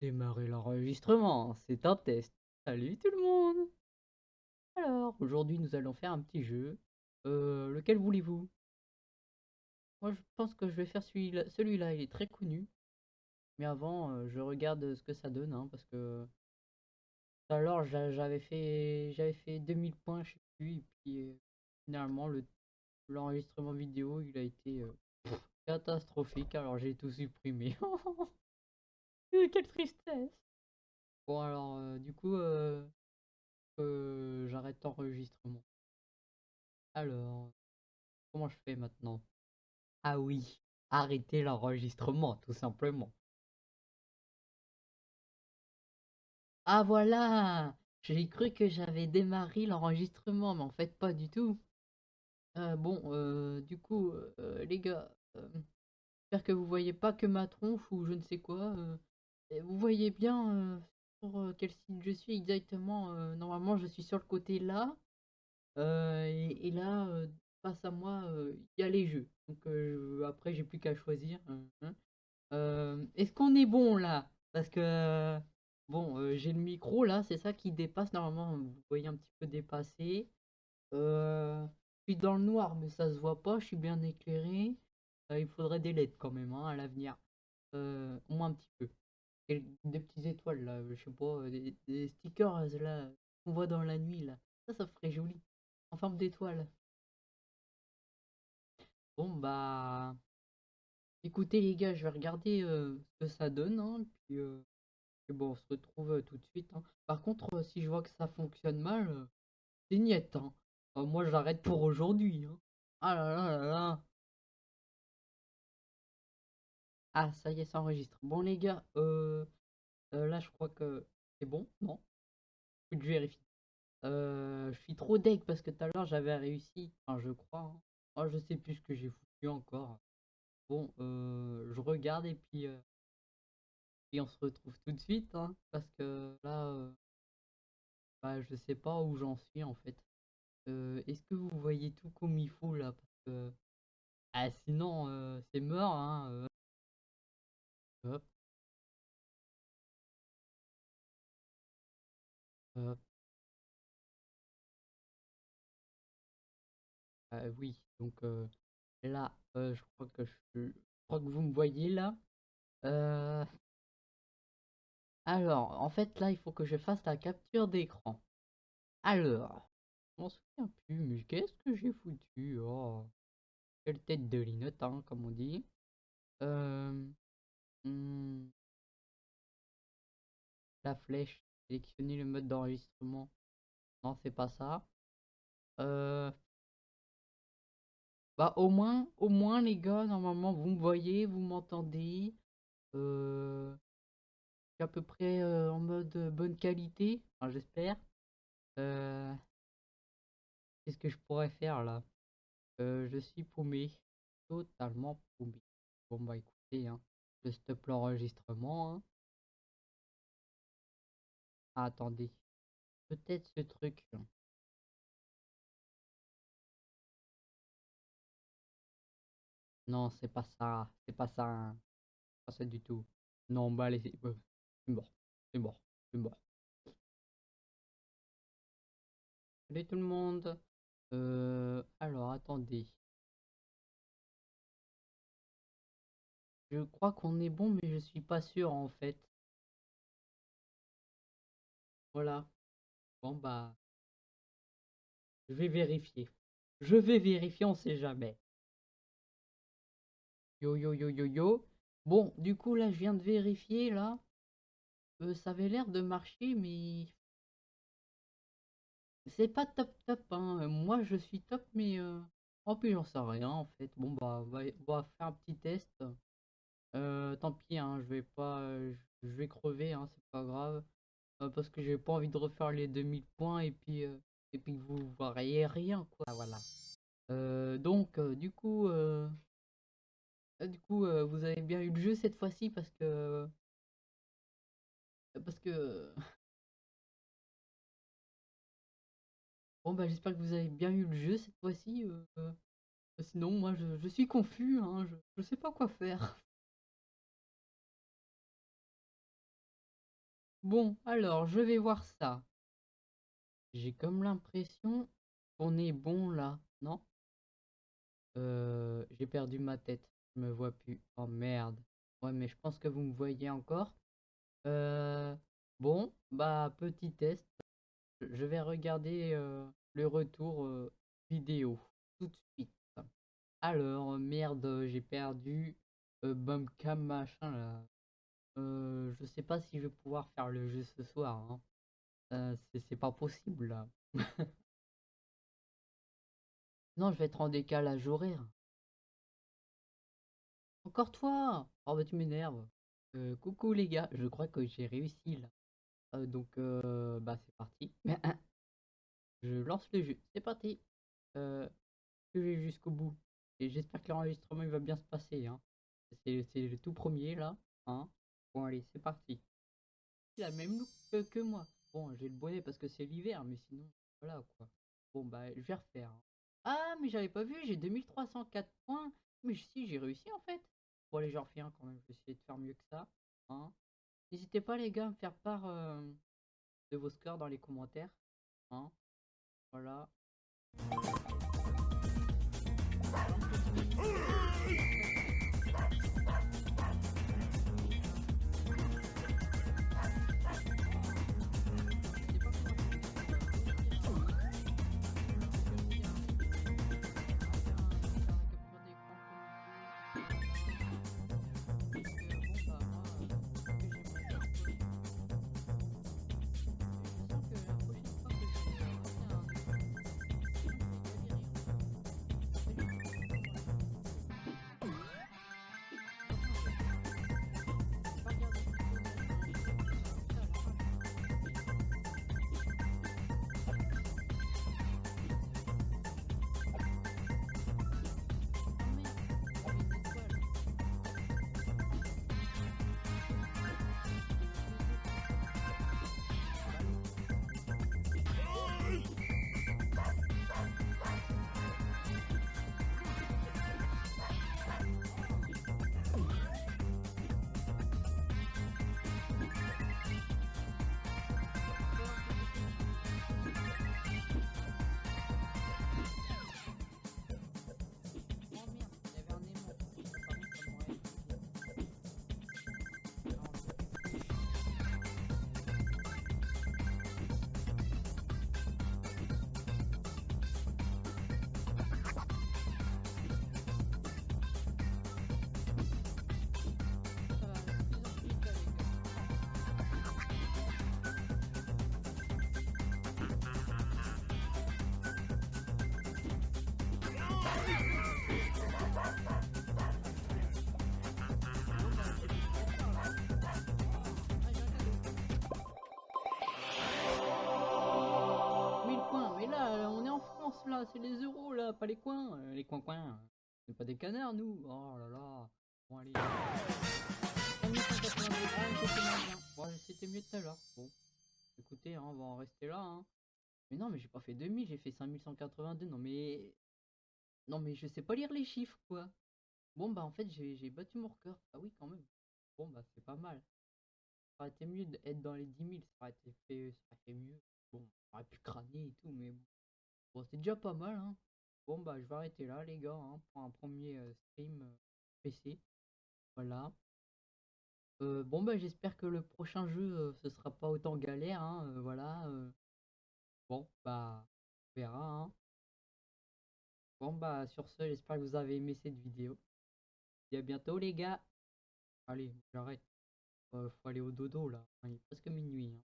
Démarrer l'enregistrement, c'est un test. Salut tout le monde! Alors, aujourd'hui nous allons faire un petit jeu. Euh, lequel voulez-vous? Moi je pense que je vais faire celui-là, celui-là il est très connu. Mais avant, euh, je regarde ce que ça donne, hein, parce que tout j'avais fait j'avais fait 2000 points, je sais et puis euh, finalement le l'enregistrement vidéo il a été catastrophique, alors j'ai tout supprimé. Quelle tristesse! Bon alors, euh, du coup, euh, euh, j'arrête l'enregistrement. Alors, comment je fais maintenant? Ah oui, arrêter l'enregistrement, tout simplement. Ah voilà! J'ai cru que j'avais démarré l'enregistrement, mais en fait pas du tout. Bon, du coup, les gars, j'espère que vous voyez pas que ma tronche ou je ne sais quoi. Vous voyez bien sur quel site je suis exactement. normalement, je suis sur le côté là. Et, là, face à moi, il y a les jeux. Donc après, j'ai plus qu'à choisir. Hein, hein. Est-ce qu'on est bon là? Parce que bon, j'ai le micro là, c'est ça qui dépasse. Normalement, vous voyez un petit peu dépassé. je suis dans le noir, mais ça se voit pas. Je suis bien éclairé. il faudrait des LED quand même hein, à l'avenir. au moins un petit peu. Et des petites étoiles là, je sais pas, des, des stickers là qu'on voit dans la nuit là. Ça, ça ferait joli. En forme d'étoile. Bon bah écoutez les gars, je vais regarder ce que ça donne hein, puis, bon on se retrouve tout de suite. hein. Par contre si je vois que ça fonctionne mal, c'est niette. Hein. moi j'arrête pour aujourd'hui. hein. Ah là là là. Ah ça y est, ça enregistre. Bon les gars, euh, là je crois que c'est bon, non? Je vérifie. Euh, je suis trop deg parce que tout à l'heure j'avais réussi, enfin je crois. hein. Oh, je sais plus ce que j'ai foutu encore. Bon, euh, je regarde et puis, euh, on se retrouve tout de suite, hein, parce que là, euh, bah, je sais pas où j'en suis en fait. Euh, Est-ce que vous voyez tout comme il faut là? Parce que ah, sinon euh, c'est mort, hein. Hop, hop. Ah oui, donc euh, là, euh, je crois que je, je crois que vous me voyez là. Euh, alors, en fait, là, il faut que je fasse la capture d'écran. Alors, je m'en souviens plus, mais qu'est-ce que j'ai foutu? Oh, quelle tête de linotte, hein, comme on dit. Hmm, la flèche, sélectionner le mode d'enregistrement. Non, c'est pas ça. Euh, bah, au moins, au moins, les gars, normalement, vous me voyez, vous m'entendez. Euh, à peu près euh, en mode euh, bonne qualité, j'espère. Qu'est-ce que je pourrais faire là? Je suis paumé, totalement paumé. Bon bah écoutez, hein, je stoppe l'enregistrement. hein. Attendez, peut-être ce truc. Non, c'est pas ça, c'est pas ça, hein. Pas ça du tout. Non, bah allez, c'est euh, c'est mort, c'est mort, c'est mort. Salut tout le monde. Euh, alors, attendez. Je crois qu'on est bon, mais je suis pas sûr en fait. Voilà. Bon bah, je vais vérifier. Je vais vérifier, on sait jamais. Yo yo yo yo yo. Bon, du coup là, je viens de vérifier là. Euh, ça avait l'air de marcher, mais c'est pas top top. Hein. Euh, Moi, je suis top, mais euh... oh puis j'en sais rien en fait. Bon bah, on va, on va faire un petit test. Euh, tant pis, hein, je vais pas, euh, je vais crever, hein, c'est pas grave. Euh, parce que j'ai pas envie de refaire les 2000 points et puis, euh, et puis vous voyez rien, quoi. Voilà. Euh, donc, du coup, du coup vous avez bien eu le jeu cette fois-ci parce que. Parce que. Bon, bah, j'espère que vous avez bien eu le jeu cette fois-ci. sinon, moi, je, je suis confus, hein, je, je sais pas quoi faire. Bon, alors, je vais voir ça. J'ai comme l'impression qu'on est bon là, non? Euh, j'ai perdu ma tête, je me vois plus. Oh merde. Ouais, mais je pense que vous me voyez encore. Euh, bon, bah, petit test. Je vais regarder euh, le retour vidéo tout de suite. Alors, merde, j'ai perdu Bumpcam machin là. Euh, je sais pas si je vais pouvoir faire le jeu ce soir. hein. Euh, c'est pas possible. Non, je vais être en décalage horaire. Encore toi! Oh bah tu m'énerves. Euh, coucou les gars, je crois que j'ai réussi là. Donc bah c'est parti. Je lance le jeu, c'est parti. Je vais jusqu'au bout. Et j'espère que l'enregistrement va bien se passer. Hein. C'est c'est le tout premier là. Hein. Bon allez, c'est parti. Il a le même look que, que moi. Bon, j'ai le bonnet parce que c'est l'hiver, mais sinon, voilà quoi. Bon bah je vais refaire. hein. Ah mais j'avais pas vu, j'ai 2304 points. Mais si, j'ai réussi en fait. Bon allez, j'en refais un quand même, je vais essayer de faire mieux que ça. Hein. N'hésitez pas les gars à me faire part euh, de vos scores dans les commentaires. Hein. Voilà. Pas les coins. Euh, les coins-coins, c'est pas des canards, nous. Oh là là. Bon, allez. 5182. C'était moins bien. Bon, c'était mieux tout à l'heure. Bon, écoutez, hein, on va en rester là. Hein. Mais non, mais j'ai pas fait 2000, j'ai fait 5182. Non, mais. Non, mais je sais pas lire les chiffres, quoi. Bon, bah, en fait, j'ai battu mon record. Ah oui, quand même. Bon, bah, c'est pas mal. Ça aurait été mieux d'être dans les 10 000, ça aurait été fait, ça aurait fait mieux. Bon, on aurait pu crâner et tout, mais bon. Bon, c'est déjà pas mal, hein. Bon, bah, je vais arrêter là, les gars, hein, pour un premier euh, stream euh, PC. Voilà. Euh, bon, bah, j'espère que le prochain jeu, ce sera pas autant galère, hein, voilà. Bon, bah, on verra, hein. Bon, bah, sur ce, j'espère que vous avez aimé cette vidéo. Et à bientôt, les gars. Allez, j'arrête. Faut aller au dodo, là. Il est presque minuit, hein.